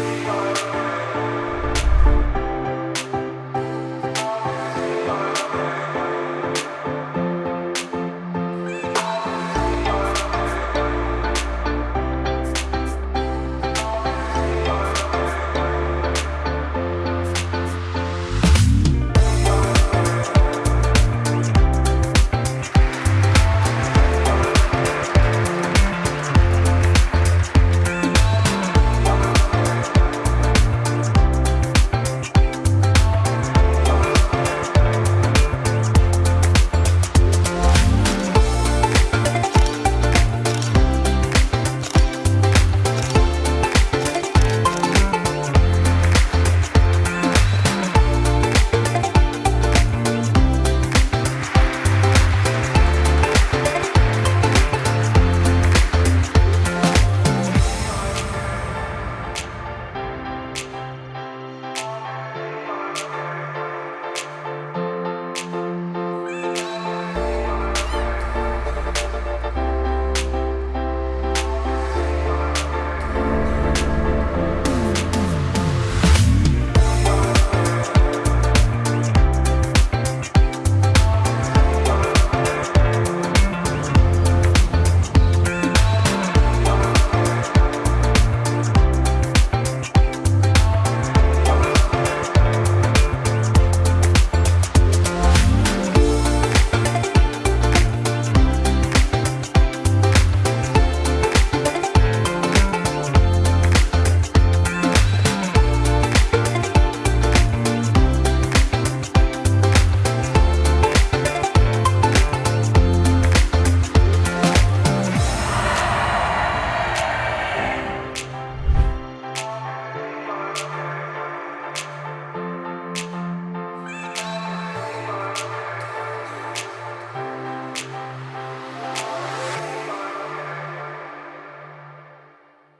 Bye.